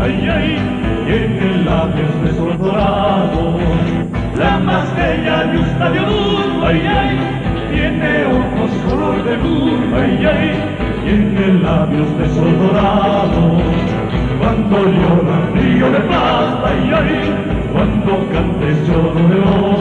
ay, ay, tiene labios de sol dorado. La más bella de un ay, ay, tiene ojos color de luz, ay, ay, tiene labios de sol dorado. Cuando llora río de paz, ay, ay, cuando cantes lloro de oro.